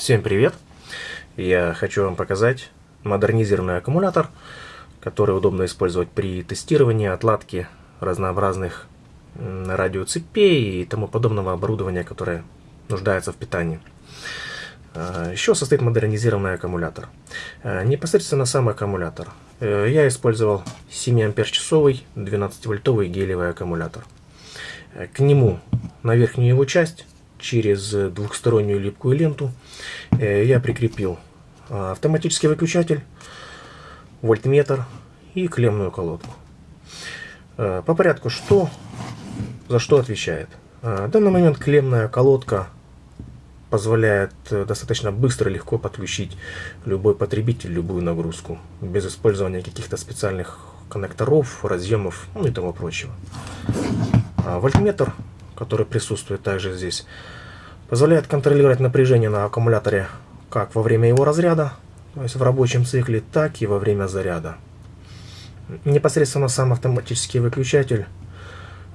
Всем привет! Я хочу вам показать модернизированный аккумулятор, который удобно использовать при тестировании, отладке разнообразных радиоцепей и тому подобного оборудования, которое нуждается в питании. А, Еще состоит модернизированный аккумулятор. А, непосредственно сам аккумулятор. Э, я использовал 7 ампер-часовый 12-вольтовый гелевый аккумулятор. Э, к нему на верхнюю его часть через двухстороннюю липкую ленту э, я прикрепил а, автоматический выключатель, вольтметр и клеммную колодку. Э, по порядку, что за что отвечает. Э, в данный момент клеммная колодка позволяет достаточно быстро и легко подключить любой потребитель любую нагрузку, без использования каких-то специальных коннекторов, разъемов ну и тому прочего. А вольтметр который присутствует также здесь, позволяет контролировать напряжение на аккумуляторе как во время его разряда, то есть в рабочем цикле, так и во время заряда. Непосредственно сам автоматический выключатель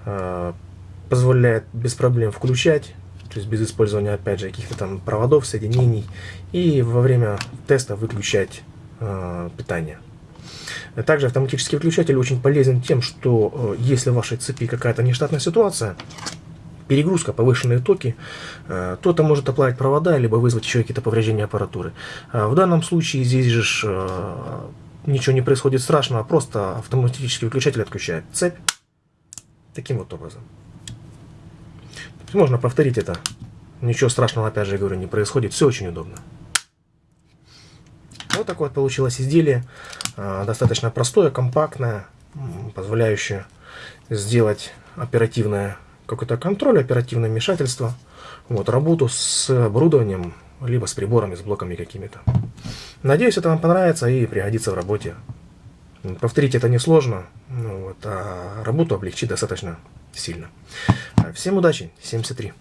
э, позволяет без проблем включать, то есть без использования опять же каких-то там проводов, соединений, и во время теста выключать э, питание. Также автоматический выключатель очень полезен тем, что э, если в вашей цепи какая-то нештатная ситуация, перегрузка, повышенные токи, э, то это может оплавить провода, либо вызвать еще какие-то повреждения аппаратуры. А в данном случае здесь же э, ничего не происходит страшного, просто автоматический выключатель отключает цепь таким вот образом. Можно повторить это. Ничего страшного, опять же, говорю, не происходит. Все очень удобно. Вот такое вот получилось изделие. Э, достаточно простое, компактное, позволяющее сделать оперативное какой-то контроль, оперативное вмешательство, вот, работу с оборудованием, либо с приборами, с блоками какими-то. Надеюсь, это вам понравится и пригодится в работе. Повторить это несложно, ну, вот, а работу облегчить достаточно сильно. Всем удачи, 73.